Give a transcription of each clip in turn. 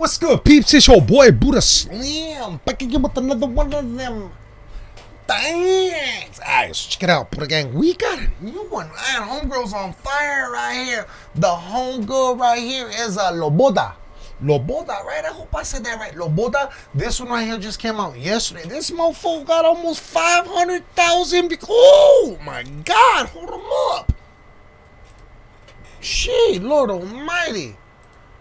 What's good, peeps? It's your boy Buddha Slim back again with another one of them things. Alright, so check it out, Buddha Gang. We got a new one. Man, homegirl's on fire right here. The homegirl right here is a Loboda. Loboda, right? I hope I said that right. Loboda. This one right here just came out yesterday. This mofo got almost 500,000. Oh my God, hold him up. Shit, Lord Almighty.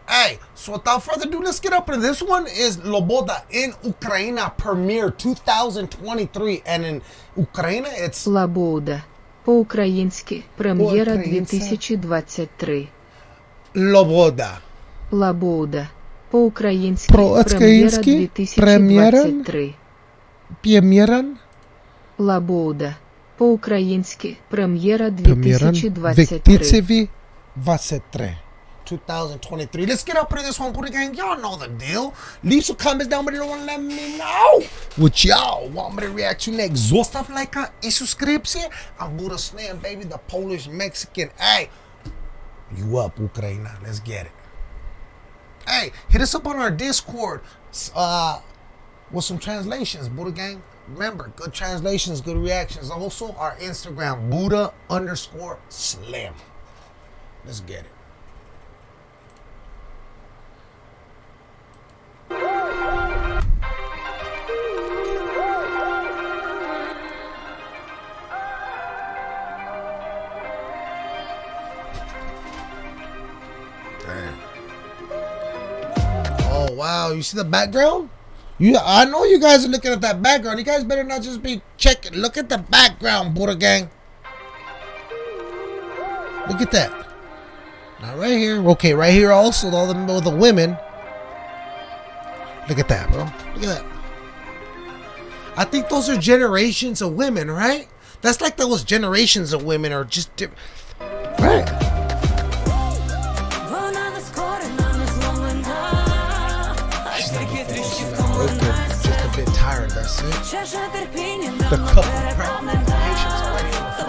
Hey, so without further ado, let's get up into this one is Loboda in Ukraine premiere 2023 and in Ukraine it's Лабуда. По-українськи. Прем'єра По-українськи. 2023. Loboda. Лабуда. По-українськи. Прем'єра По-українськи. Прем'єра. 2023. Прем'єран. Лабуда. По-українськи. Прем'єра Прем'єран 2023. 2023. 2023. Let's get up into this one, Buddha Gang. Y'all know the deal. Leave some comments down below and let me know what y'all want me to react to next. Zostav lajka i subskrypcję. I'm Buddha Slam, baby, the Polish Mexican. Hey, you up, Ukraine? Let's get it. Hey, hit us up on our Discord uh, with some translations, Buddha Gang. Remember, good translations, good reactions. Also, our Instagram, Buddha underscore Slam. Let's get it. Wow, you see the background? You I know you guys are looking at that background. You guys better not just be checking. Look at the background, Buddha gang. Look at that. Now right here. Okay, right here also all the all the women. Look at that, bro. Look at that. I think those are generations of women, right? That's like those generations of women are just different. Right. broken, just a bit tired, that's it. The cup of patience waiting to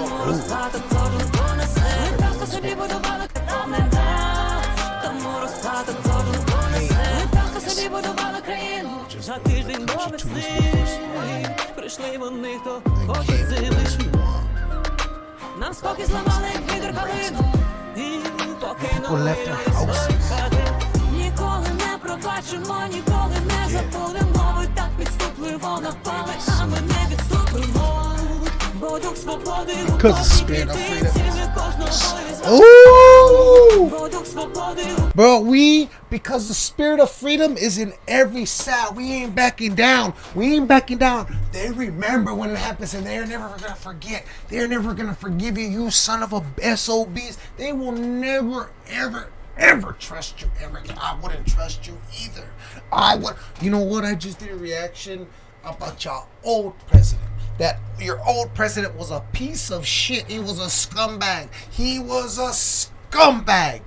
За тиждень до весни прийшли вони, хто хоче зимиш. Нам спокій зламали відер калину і покинули хати. Ніколи не пробачимо, ніколи не забули. Because the spirit of freedom. Ooh! Bro, we, because the spirit of freedom is in every cell. We ain't backing down. We ain't backing down. They remember when it happens and they're never going to forget. They're never going to forgive you, you son of a SOBs. They will never, ever, ever trust you ever again. I wouldn't trust you either. I would, you know what? I just did a reaction about your old president. That your old president was a piece of shit. He was a scumbag. He was a scumbag.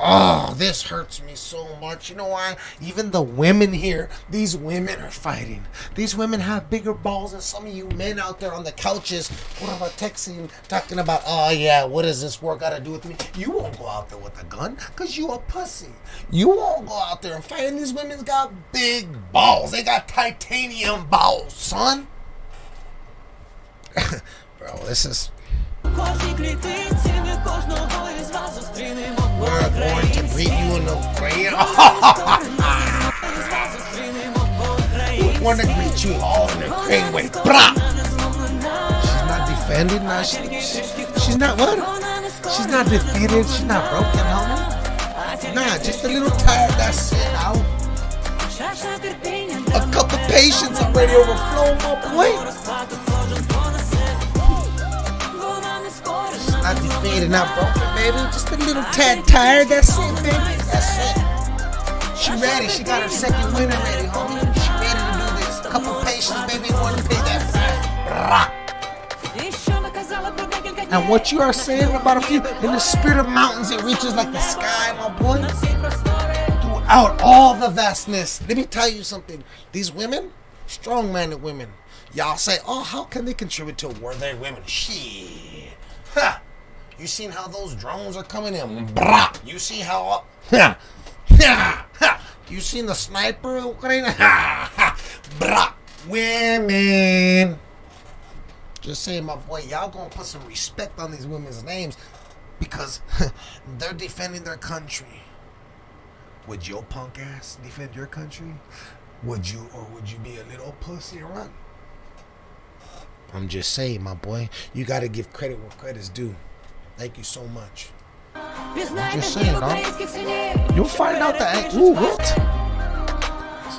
Oh, this hurts me so much. You know why? Even the women here, these women are fighting. These women have bigger balls than some of you men out there on the couches. What about texting, talking about, oh yeah, what does this work got to do with me? You won't go out there with a gun because you a pussy. You won't go out there and fight. And these women's got big balls. They got titanium balls, son. Bro, this is we're going to beat you in the crib. we want to beat you all in the crib with brah. She's not defended now. She, she, she's not what? She's not defeated. She's not broken, homie. Nah, just a little tired. That's it. Out. A cup of patience already overflowing, my boy. enough broken, baby. Just a little tad tired. That's it, baby. That's it. She ready. She got her second winner ready, homie. She ready to do this. A couple patients, baby. One pick that. And what you are saying about a few, in the spirit of mountains, it reaches like the sky, my boy. Throughout all the vastness. Let me tell you something. These women, strong minded women, y'all say, oh, how can they contribute to a They Women? She. Huh. You seen how those drones are coming in? Brah! You see how? Huh. Ha, ha. You seen the sniper, Ukraine? Ha, ha. Women. Just saying, my boy, y'all gonna put some respect on these women's names because they're defending their country. Would your punk ass defend your country? Would you, or would you be a little pussy and run? I'm just saying, my boy, you gotta give credit where credit's due. Thank you so much. I'm just saying, dog. You'll find out the angle. Ooh, what?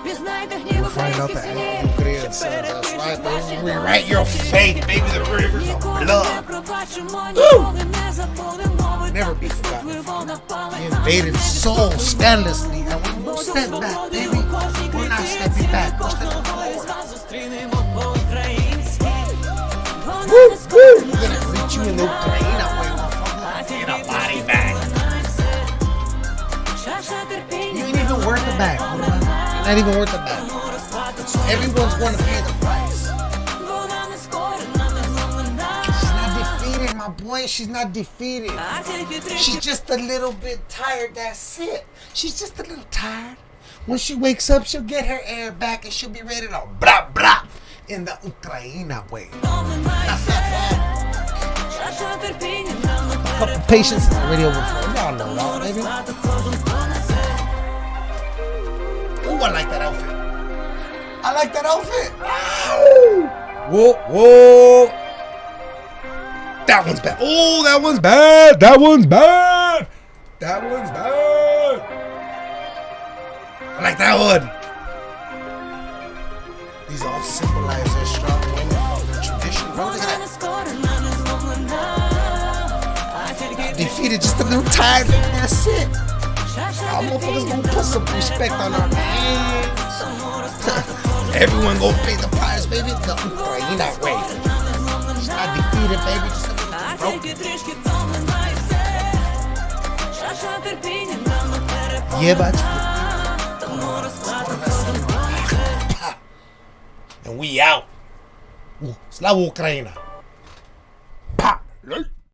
You'll find out the angle. That's right, baby. Rewrite your faith, baby. The rivers of blood. Ooh. Never be forgotten. We invaded soul scandalously, and we won't step back, baby. We're not stepping back. We're stepping forward. Woo, woo. We're gonna reach you in the Ukraine. a. Not even worth a back. Everyone's going to pay the price. She's not defeated, my boy. She's not defeated. She's just a little bit tired. That's it. She's just a little tired. When she wakes up, she'll get her air back and she'll be ready to blah blah in the Ukraina way. A couple is already over for. Y'all know that, baby. I like that outfit. I like that outfit. Whoa, whoa. That one's bad. Oh, that one's bad. That one's bad. That one's bad. I like that one. These all symbolize their strong women their tradition. Bro, look at that. Defeated just a little tired. That's it. чаша Y'all motherfuckers терпіння gonna put some respect on our names. Everyone gonna pay the price, baby. The Ukraina way. She's not defeated, baby. Just a little А broken. тільки трішки втомлена і все. Чаша терпіння нам не переповнена. Єбать. Тому розкладу кожен понесе. And we out. Ooh, Slava Ukraina. Pa.